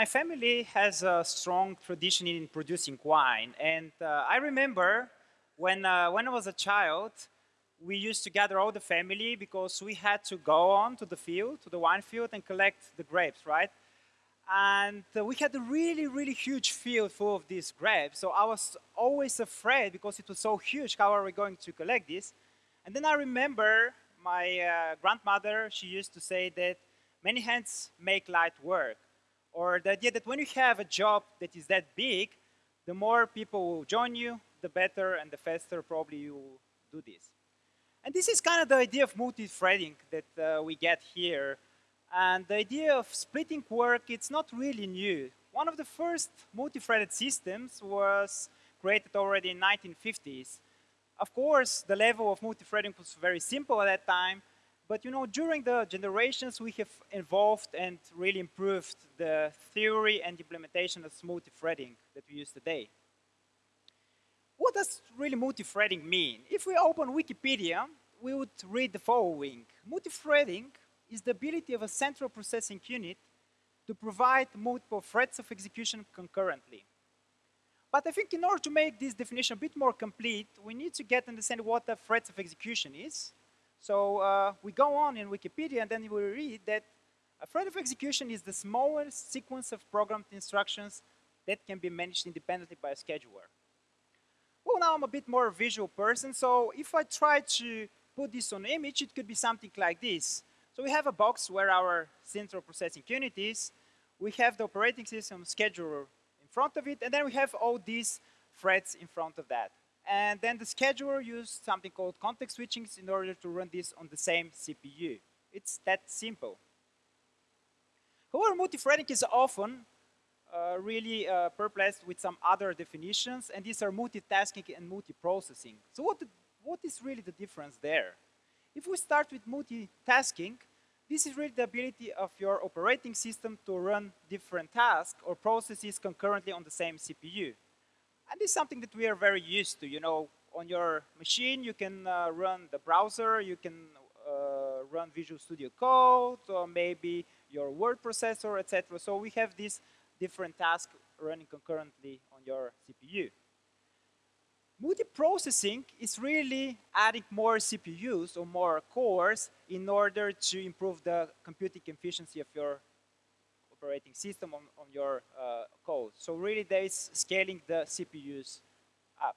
My family has a strong tradition in producing wine. And uh, I remember when, uh, when I was a child, we used to gather all the family because we had to go on to the field, to the wine field, and collect the grapes, right? And uh, we had a really, really huge field full of these grapes. So I was always afraid because it was so huge, how are we going to collect this? And then I remember my uh, grandmother, she used to say that many hands make light work or the idea that when you have a job that is that big, the more people will join you, the better and the faster probably you will do this. And this is kind of the idea of multi-threading that uh, we get here. And the idea of splitting work, it's not really new. One of the first multi-threaded systems was created already in 1950s. Of course, the level of multi-threading was very simple at that time, but you know, during the generations, we have evolved and really improved the theory and implementation of multi-threading that we use today. What does really multi-threading mean? If we open Wikipedia, we would read the following. Multi-threading is the ability of a central processing unit to provide multiple threads of execution concurrently. But I think in order to make this definition a bit more complete, we need to get understand what the threads of execution is, so uh, we go on in Wikipedia and then we read that a thread of execution is the smallest sequence of programmed instructions that can be managed independently by a scheduler. Well, now I'm a bit more visual person, so if I try to put this on image, it could be something like this. So we have a box where our central processing unit is. We have the operating system scheduler in front of it, and then we have all these threads in front of that. And then the scheduler used something called context switching in order to run this on the same CPU. It's that simple. However, multi-threading is often uh, really uh, perplexed with some other definitions, and these are multitasking and multiprocessing. So what, what is really the difference there? If we start with multitasking, this is really the ability of your operating system to run different tasks or processes concurrently on the same CPU. And this is something that we are very used to. You know, on your machine, you can uh, run the browser, you can uh, run Visual Studio Code, or maybe your word processor, etc. So we have these different tasks running concurrently on your CPU. Multiprocessing is really adding more CPUs or more cores in order to improve the computing efficiency of your operating system on, on your uh, code. So really there is scaling the CPUs up.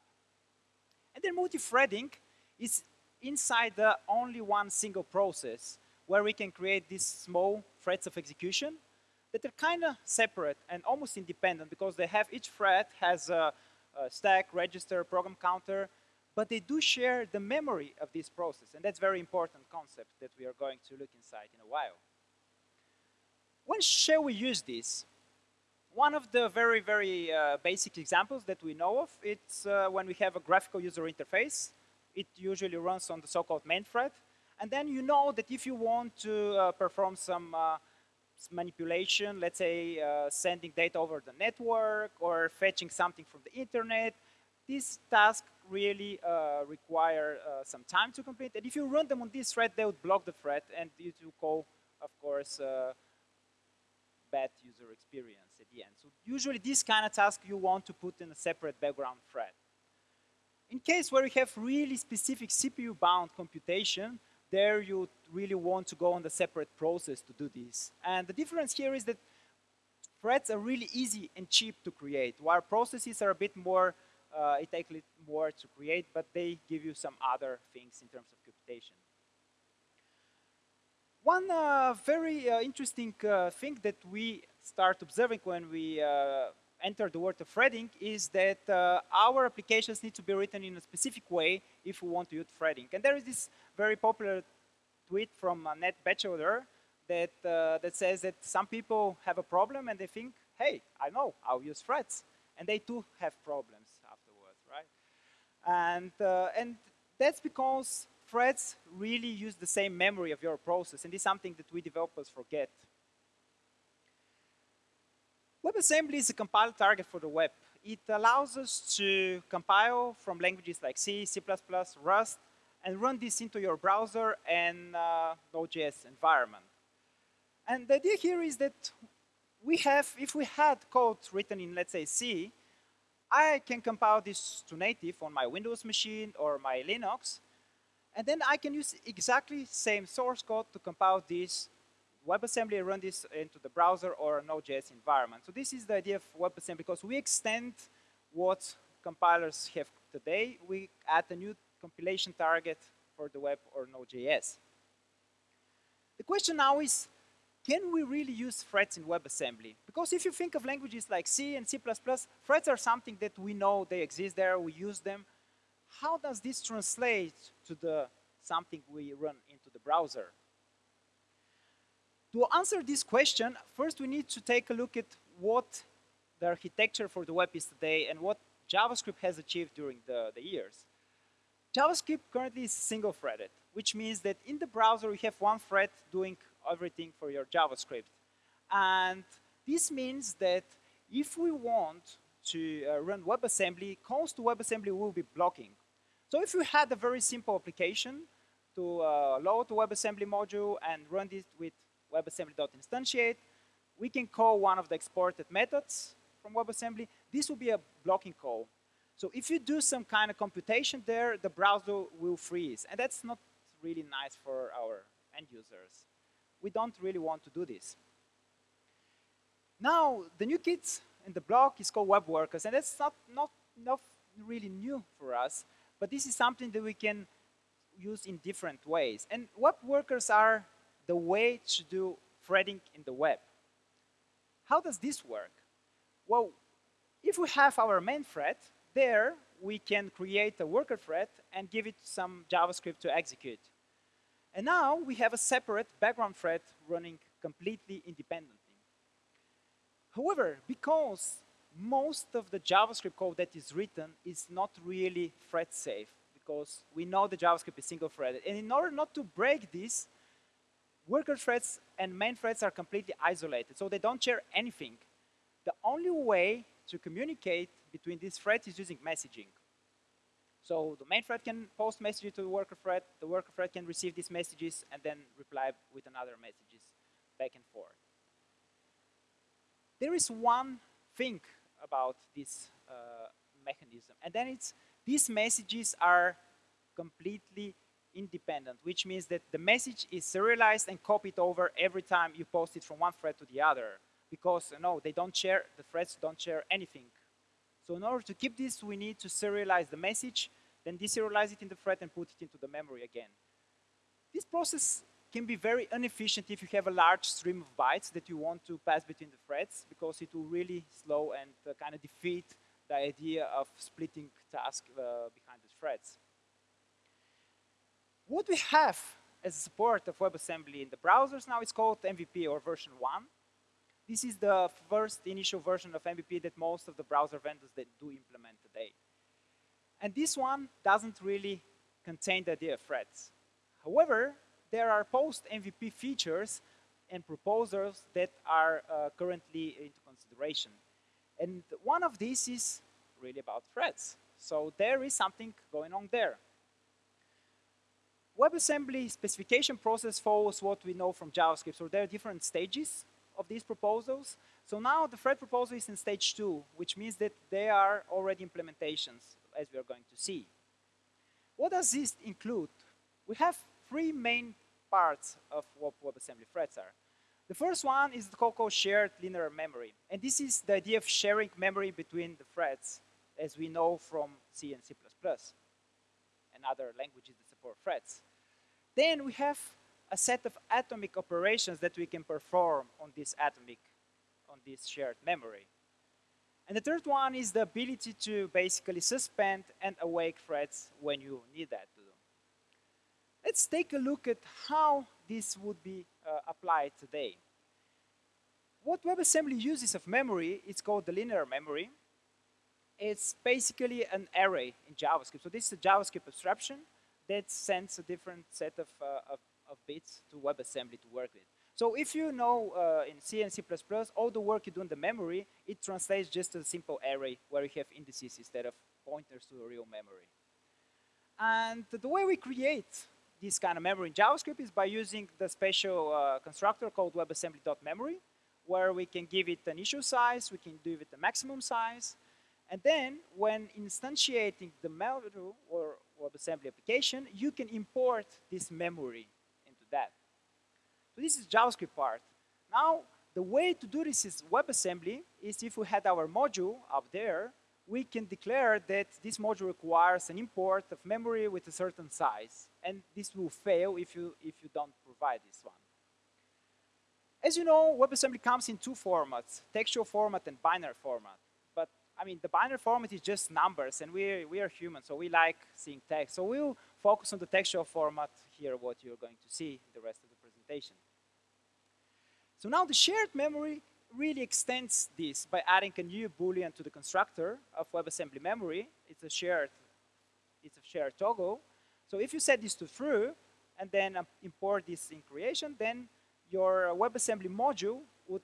And then multi-threading is inside the only one single process where we can create these small threads of execution that are kind of separate and almost independent because they have each thread has a, a stack, register, program counter, but they do share the memory of this process. And that's very important concept that we are going to look inside in a while. When shall we use this? One of the very, very uh, basic examples that we know of, it's uh, when we have a graphical user interface. It usually runs on the so-called main thread. And then you know that if you want to uh, perform some uh, manipulation, let's say uh, sending data over the network or fetching something from the internet, these tasks really uh, require some time to complete. And if you run them on this thread, they would block the thread and it will call, of course, bad user experience at the end. So usually this kind of task you want to put in a separate background thread. In case where you have really specific CPU-bound computation, there you really want to go on the separate process to do this. And the difference here is that threads are really easy and cheap to create, while processes are a bit more, uh, it takes a little more to create, but they give you some other things in terms of computation. One uh, very uh, interesting uh, thing that we start observing when we uh, enter the world of threading is that uh, our applications need to be written in a specific way if we want to use threading. And there is this very popular tweet from uh, Batchelder that, that says that some people have a problem and they think, hey, I know, I'll use threads. And they too have problems afterwards, right? And, and that's because threads really use the same memory of your process, and this is something that we developers forget. WebAssembly is a compile target for the web. It allows us to compile from languages like C, C++, Rust, and run this into your browser and uh, Node.js environment. And the idea here is that we have, if we had code written in, let's say, C, I can compile this to native on my Windows machine or my Linux, and then I can use exactly same source code to compile this WebAssembly and run this into the browser or Node.js environment. So this is the idea of WebAssembly because we extend what compilers have today. We add a new compilation target for the web or Node.js. The question now is, can we really use threads in WebAssembly? Because if you think of languages like C and C++, threads are something that we know they exist there, we use them. How does this translate to the something we run into the browser? To answer this question, first we need to take a look at what the architecture for the web is today and what JavaScript has achieved during the, the years. JavaScript currently is single-threaded, which means that in the browser you have one thread doing everything for your JavaScript. And this means that if we want to uh, run WebAssembly, calls to WebAssembly will be blocking. So if you had a very simple application to uh, load the WebAssembly module and run it with WebAssembly.instantiate, we can call one of the exported methods from WebAssembly. This will be a blocking call. So if you do some kind of computation there, the browser will freeze. And that's not really nice for our end users. We don't really want to do this. Now, the new kit in the block is called Web Workers, and that's not, not, not really new for us, but this is something that we can use in different ways. And web workers are the way to do threading in the web. How does this work? Well, if we have our main thread, there we can create a worker thread and give it some JavaScript to execute. And now we have a separate background thread running completely independently. However, because most of the JavaScript code that is written is not really thread safe, because we know the JavaScript is single-threaded. And in order not to break this, worker threads and main threads are completely isolated, so they don't share anything. The only way to communicate between these threads is using messaging. So the main thread can post messages to the worker thread, the worker thread can receive these messages and then reply with another messages back and forth. There is one thing about this uh, mechanism, and then it's these messages are completely independent, which means that the message is serialized and copied over every time you post it from one thread to the other. Because, no, they don't share, the threads don't share anything. So in order to keep this, we need to serialize the message then deserialize it in the thread and put it into the memory again. This process can be very inefficient if you have a large stream of bytes that you want to pass between the threads because it will really slow and uh, kind of defeat the idea of splitting tasks uh, behind the threads. What we have as a support of WebAssembly in the browsers now is called MVP or version 1. This is the first initial version of MVP that most of the browser vendors that do implement today. And this one doesn't really contain the idea of threads. However, there are post-MVP features and proposals that are uh, currently into consideration. And one of these is really about threads. So there is something going on there. WebAssembly specification process follows what we know from JavaScript. So there are different stages of these proposals. So now the thread proposal is in stage two, which means that they are already implementations as we are going to see. What does this include? We have three main parts of what WebAssembly threads are. The first one is the called shared linear memory. And this is the idea of sharing memory between the threads, as we know from C and C++ and other languages that support threads. Then we have a set of atomic operations that we can perform on this atomic, on this shared memory. And the third one is the ability to basically suspend and awake threads when you need that. Let's take a look at how this would be uh, applied today. What WebAssembly uses of memory is called the linear memory. It's basically an array in JavaScript. So this is a JavaScript abstraction that sends a different set of, uh, of, of bits to WebAssembly to work with. So if you know uh, in C and C++, all the work you do in the memory, it translates just to a simple array where you have indices instead of pointers to a real memory. And the way we create this kind of memory in JavaScript is by using the special uh, constructor called WebAssembly.memory, where we can give it an initial size, we can give it a maximum size, and then when instantiating the module or WebAssembly application, you can import this memory into that. So this is JavaScript part. Now, the way to do this is WebAssembly is if we had our module up there, we can declare that this module requires an import of memory with a certain size. And this will fail if you, if you don't provide this one. As you know, WebAssembly comes in two formats, textual format and binary format. But I mean, the binary format is just numbers, and we we are human, so we like seeing text. So we'll focus on the textual format here, what you're going to see in the rest of the presentation. So now the shared memory really extends this by adding a new boolean to the constructor of WebAssembly memory. It's a shared, it's a shared toggle. So if you set this to true and then um, import this in creation, then your WebAssembly module would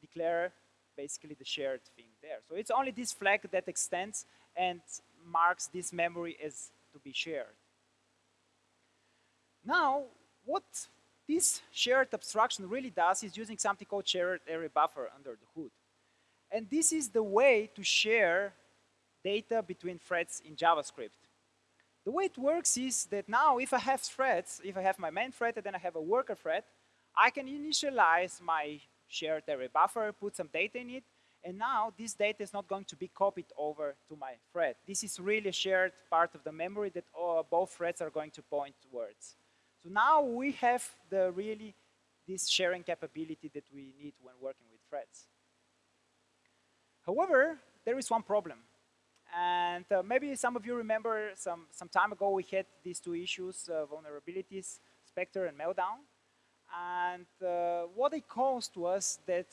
declare basically the shared thing there. So it's only this flag that extends and marks this memory as to be shared. Now, what this shared abstraction really does is using something called shared array buffer under the hood. And this is the way to share data between threads in JavaScript. The way it works is that now if I have threads, if I have my main thread and then I have a worker thread, I can initialize my shared array buffer, put some data in it, and now this data is not going to be copied over to my thread. This is really a shared part of the memory that all, both threads are going to point towards. So now we have the really this sharing capability that we need when working with threads. However, there is one problem. And uh, maybe some of you remember some, some time ago we had these two issues, uh, vulnerabilities, Spectre and Meltdown. And uh, what it caused was that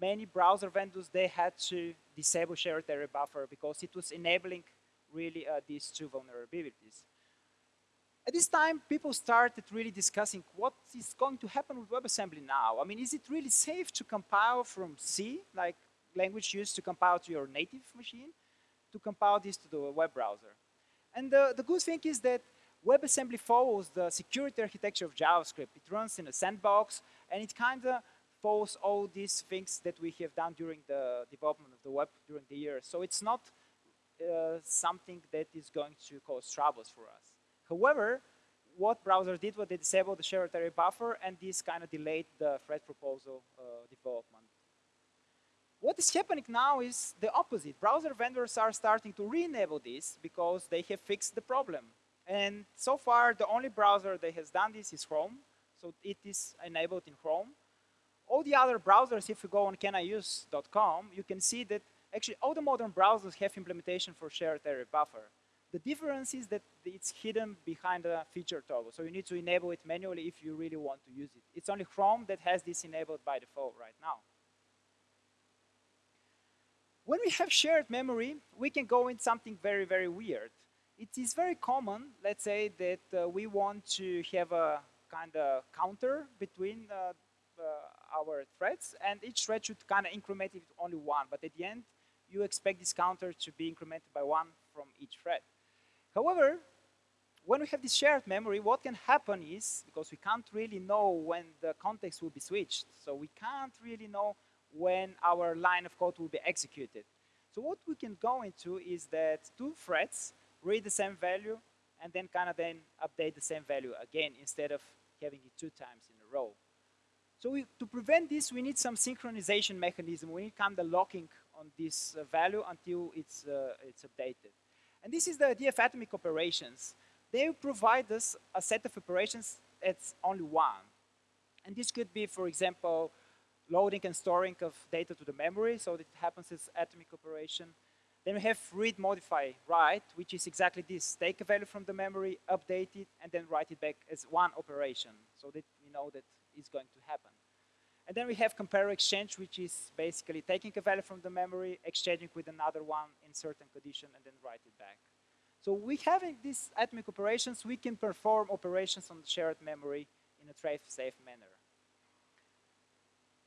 many browser vendors, they had to disable shared array buffer because it was enabling really uh, these two vulnerabilities. At this time, people started really discussing what is going to happen with WebAssembly now. I mean, is it really safe to compile from C, like language used to compile to your native machine, to compile this to the web browser? And the, the good thing is that WebAssembly follows the security architecture of JavaScript. It runs in a sandbox, and it kind of follows all these things that we have done during the development of the web during the years. So it's not uh, something that is going to cause troubles for us. However, what browsers did was they disabled the shared buffer, and this kind of delayed the thread proposal uh, development. What is happening now is the opposite. Browser vendors are starting to re-enable this because they have fixed the problem. And so far, the only browser that has done this is Chrome. So it is enabled in Chrome. All the other browsers, if you go on caniuse.com, you can see that actually all the modern browsers have implementation for shared array buffer. The difference is that it's hidden behind a feature toggle. So you need to enable it manually if you really want to use it. It's only Chrome that has this enabled by default right now. When we have shared memory, we can go in something very, very weird. It is very common, let's say, that uh, we want to have a kind of counter between uh, uh, our threads, and each thread should kind of increment it only one. But at the end, you expect this counter to be incremented by one from each thread. However, when we have this shared memory, what can happen is, because we can't really know when the context will be switched, so we can't really know when our line of code will be executed. So what we can go into is that two threads read the same value and then kind of then update the same value again instead of having it two times in a row. So we, to prevent this, we need some synchronization mechanism. We need kind of locking on this uh, value until it's, uh, it's updated. And this is the idea of atomic operations. They provide us a set of operations that's only one. And this could be, for example, loading and storing of data to the memory, so that it happens as atomic operation. Then we have read, modify, write, which is exactly this. Take a value from the memory, update it, and then write it back as one operation, so that we know that it's going to happen. And then we have compare exchange, which is basically taking a value from the memory, exchanging with another one in certain condition, and then write it back. So we having these atomic operations, we can perform operations on the shared memory in a thread-safe manner.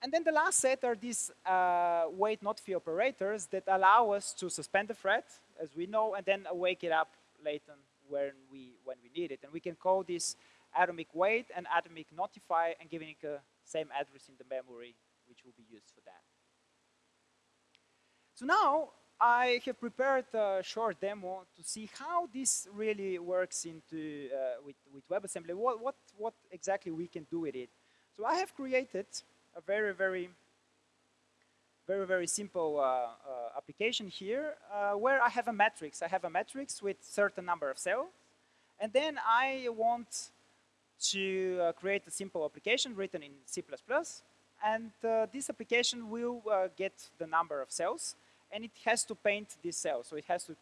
And then the last set are these uh, wait notify operators that allow us to suspend the thread, as we know, and then wake it up later when we, when we need it. And we can call this atomic wait and atomic notify and giving it a same address in the memory which will be used for that. So now I have prepared a short demo to see how this really works into uh, with, with WebAssembly, what, what, what exactly we can do with it. So I have created a very, very, very, very simple uh, uh, application here uh, where I have a matrix. I have a matrix with certain number of cells, and then I want to uh, create a simple application written in C++, and uh, this application will get the number of cells, and it has to paint these cells. So it has to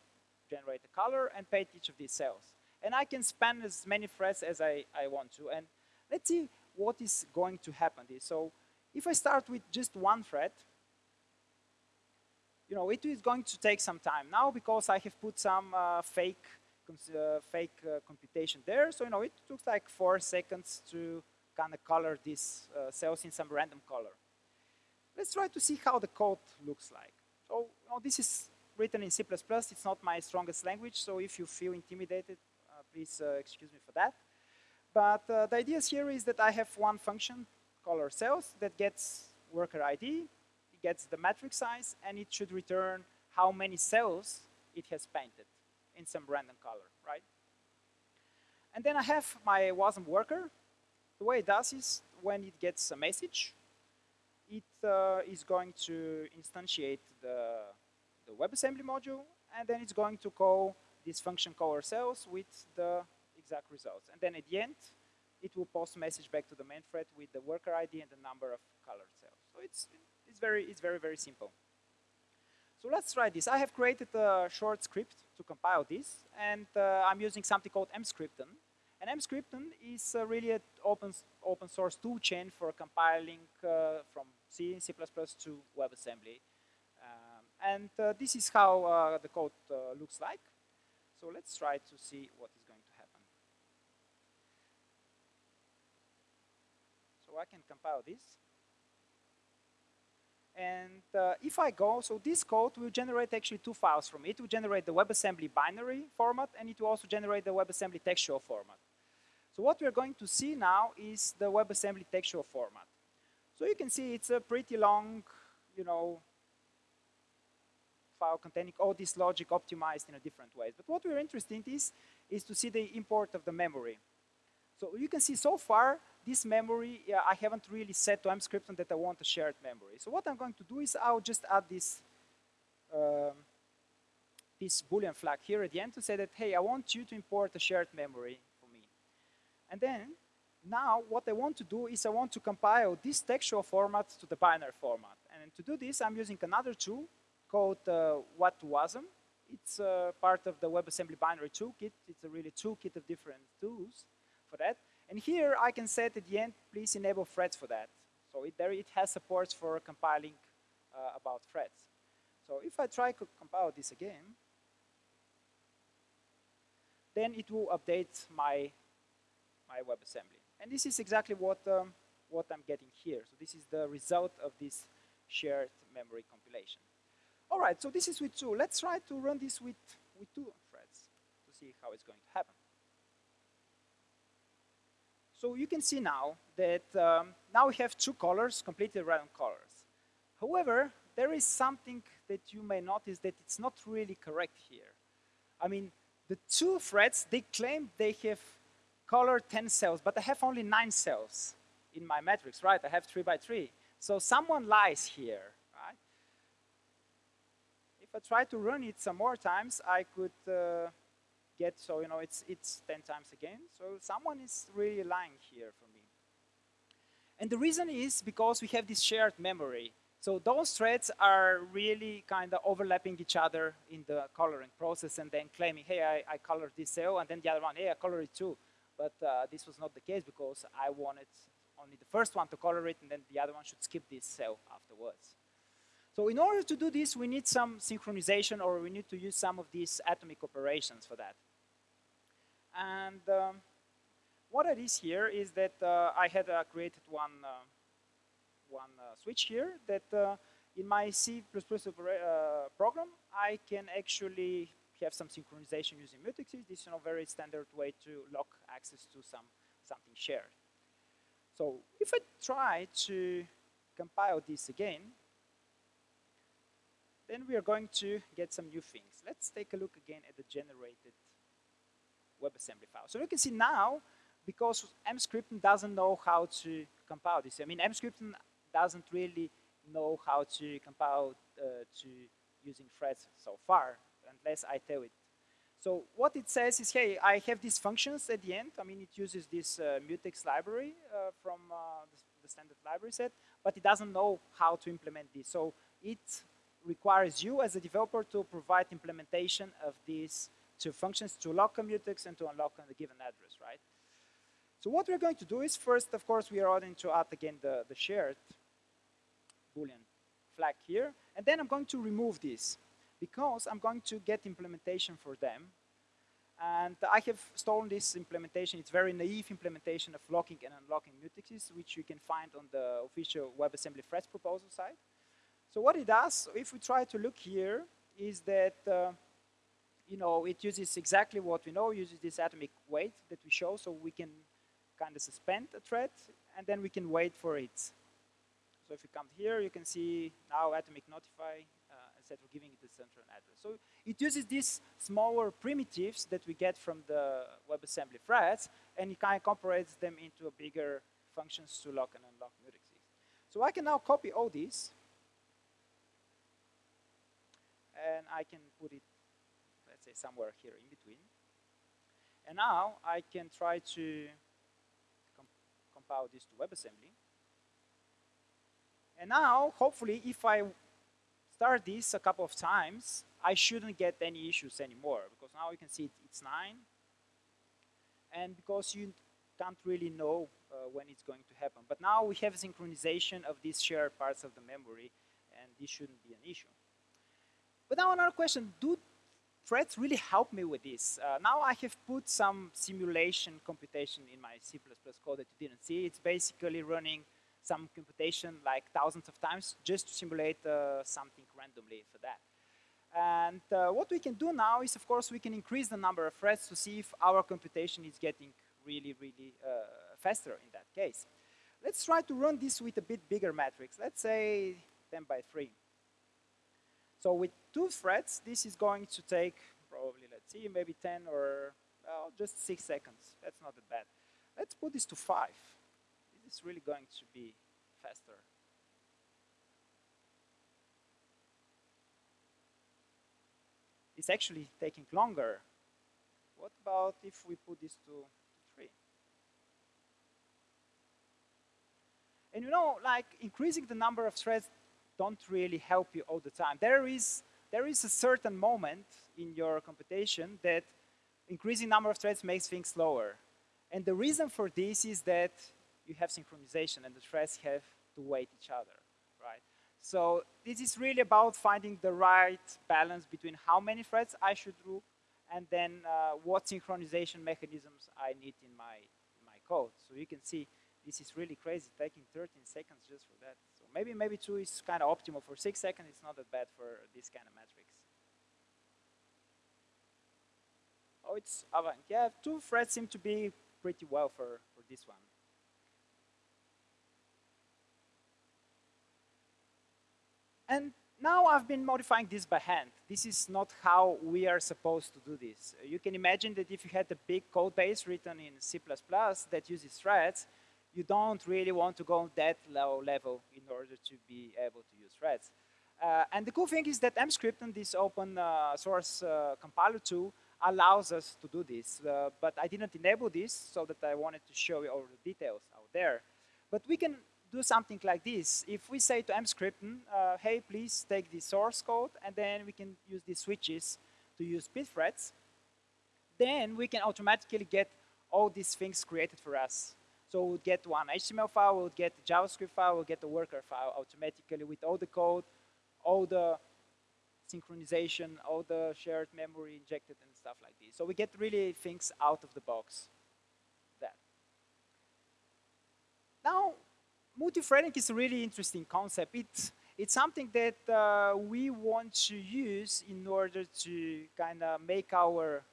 generate a color and paint each of these cells. And I can span as many threads as I, I want to. And let's see what is going to happen. So if I start with just one thread, you know, it is going to take some time now because I have put some uh, fake uh, fake uh, computation there. So, you know, it took like four seconds to kind of color these uh, cells in some random color. Let's try to see how the code looks like. So you know, this is written in C++. It's not my strongest language, so if you feel intimidated, uh, please uh, excuse me for that. But uh, the idea here is that I have one function, color cells, that gets worker ID, it gets the matrix size, and it should return how many cells it has painted in some random color, right? And then I have my WASM worker. The way it does is when it gets a message, it uh, is going to instantiate the, the WebAssembly module, and then it's going to call this function color cells with the exact results. And then at the end, it will post message back to the main thread with the worker ID and the number of colored cells. So it's, it's, very, it's very, very simple. So let's try this. I have created a short script to compile this, and uh, I'm using something called Emscripten. And Emscripten is uh, really an open, open source toolchain for compiling uh, from C, C++ to WebAssembly. Um, and uh, this is how uh, the code uh, looks like. So let's try to see what is going to happen. So I can compile this. And uh, if I go, so this code will generate actually two files from it. It will generate the WebAssembly binary format, and it will also generate the WebAssembly textual format. So what we're going to see now is the WebAssembly textual format. So you can see it's a pretty long, you know, file containing all this logic optimized in a different ways. But what we're interested in is, is to see the import of the memory. So you can see so far, this memory, yeah, I haven't really set to Emscripten that I want a shared memory. So what I'm going to do is I'll just add this, um, this Boolean flag here at the end to say that, hey, I want you to import a shared memory for me. and then now what I want to do is I want to compile this textual format to the binary format. And to do this, I'm using another tool called uh, wat2wasm. It's uh, part of the WebAssembly binary toolkit. It's a really toolkit of different tools for that. And here I can set at the end, please enable threads for that. So it, there it has supports for compiling uh, about threads. So if I try to compile this again, then it will update my my WebAssembly. And this is exactly what, um, what I'm getting here. So this is the result of this shared memory compilation. All right, so this is with two. Let's try to run this with, with two threads to see how it's going to happen. So you can see now that um, now we have two colors, completely random colors. However, there is something that you may notice that it's not really correct here. I mean, the two threads, they claim they have color 10 cells, but I have only nine cells in my matrix, right? I have three by three. So someone lies here, right? If I try to run it some more times, I could uh, get, so you know, it's, it's 10 times again. So someone is really lying here for me. And the reason is because we have this shared memory. So those threads are really kind of overlapping each other in the coloring process and then claiming, hey, I, I colored this cell, and then the other one, hey, I colored it too. But uh, this was not the case because I wanted only the first one to color it and then the other one should skip this cell afterwards. So in order to do this, we need some synchronization or we need to use some of these atomic operations for that. And um, what it is here is that uh, I had uh, created one, uh, one uh, switch here that uh, in my C++ program, I can actually have some synchronization using mutexes. This is a very standard way to lock access to some something shared. So if I try to compile this again, then we are going to get some new things. Let's take a look again at the generated WebAssembly file. So you can see now, because Emscripten doesn't know how to compile this. I mean, Emscripten doesn't really know how to compile uh, to using threads so far, unless I tell it. So what it says is, hey, I have these functions at the end. I mean, it uses this uh, mutex library uh, from uh, the, the, standard library set, but it doesn't know how to implement this. So it requires you as a developer to provide implementation of these two functions to lock a mutex and to unlock a given address, right? So what we're going to do is first, of course, we are going to add again the, the shared Boolean flag here. And then I'm going to remove this because I'm going to get implementation for them. And I have stolen this implementation. It's very naive implementation of locking and unlocking mutexes, which you can find on the official WebAssembly threads proposal site. So what it does, if we try to look here, is that uh, you know it uses exactly what we know, uses this atomic wait that we show, so we can kind of suspend a thread, and then we can wait for it. So if you come here, you can see now atomic notify, uh, etc., giving it a central address. So it uses these smaller primitives that we get from the WebAssembly threads, and it kind of incorporates them into a bigger functions to lock and unlock mutexes. So I can now copy all these, and I can put it, let's say, somewhere here in between. And now I can try to comp compile this to WebAssembly. And now, hopefully, if I start this a couple of times, I shouldn't get any issues anymore, because now you can see it, it's 9. And because you can't really know uh, when it's going to happen. But now we have synchronization of these shared parts of the memory, and this shouldn't be an issue. But now another question, do threads really helped me with this? Uh, now I have put some simulation computation in my C++ code that you didn't see. It's basically running some computation like thousands of times just to simulate uh, something randomly for that. And uh, what we can do now is, of course, we can increase the number of threads to see if our computation is getting really, really uh, faster in that case. Let's try to run this with a bit bigger matrix. Let's say 10 by 3. So with two threads, this is going to take probably, let's see, maybe 10 or well, just 6 seconds. That's not that bad. Let's put this to 5. This is really going to be faster. It's actually taking longer. What about if we put this to, 3? And you know, like increasing the number of threads don't really help you all the time. There is, there is a certain moment in your computation that increasing number of threads makes things slower. And the reason for this is that you have synchronization and the threads have to wait each other, right? So this is really about finding the right balance between how many threads I should do and then uh, what synchronization mechanisms I need in my, in my code. So you can see this is really crazy, taking 13 seconds just for that. Maybe maybe 2 is kind of optimal. For 6 seconds, it's not that bad for this kind of matrix. Oh, it's Avant. Yeah, two threads seem to be pretty well for, for this one. And now I've been modifying this by hand. This is not how we are supposed to do this. You can imagine that if you had a big code base written in C++ that uses threads, you don't really want to go that low level in order to be able to use threads. Uh, and the cool thing is that Emscripten this open uh, source uh, compiler tool, allows us to do this. Uh, but I didn't enable this so that I wanted to show you all the details out there. But we can do something like this. If we say to Emscripten, uh, hey, please take the source code, and then we can use these switches to use pthreads, then we can automatically get all these things created for us. So we'll get one HTML file, we'll get the JavaScript file, we'll get the worker file automatically with all the code, all the synchronization, all the shared memory injected and stuff like this. So we get really things out of the box. That. Now, multi-threading is a really interesting concept. It's, it's something that uh, we want to use in order to kind of make our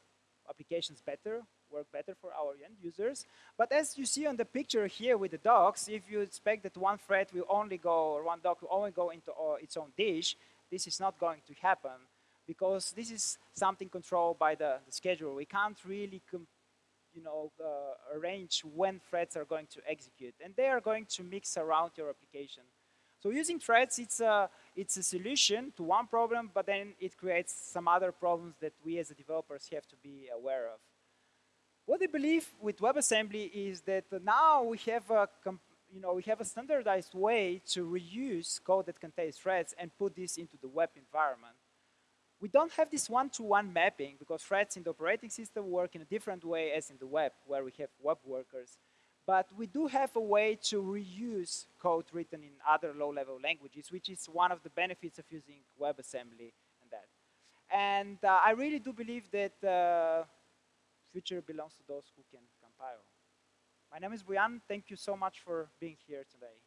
applications better, work better for our end users. But as you see on the picture here with the docks, if you expect that one thread will only go, or one dock will only go into uh, its own dish, this is not going to happen because this is something controlled by the, the schedule. We can't really you know, uh, arrange when threads are going to execute. And they are going to mix around your application. So using threads, it's a, it's a solution to one problem, but then it creates some other problems that we as developers have to be aware of. What I believe with WebAssembly is that now we have a you know, we have a standardized way to reuse code that contains threads and put this into the web environment. We don't have this one-to-one -one mapping because threads in the operating system work in a different way as in the web, where we have web workers. But we do have a way to reuse code written in other low-level languages, which is one of the benefits of using WebAssembly and that. And uh, I really do believe that uh, future belongs to those who can compile. My name is Boyan. Thank you so much for being here today.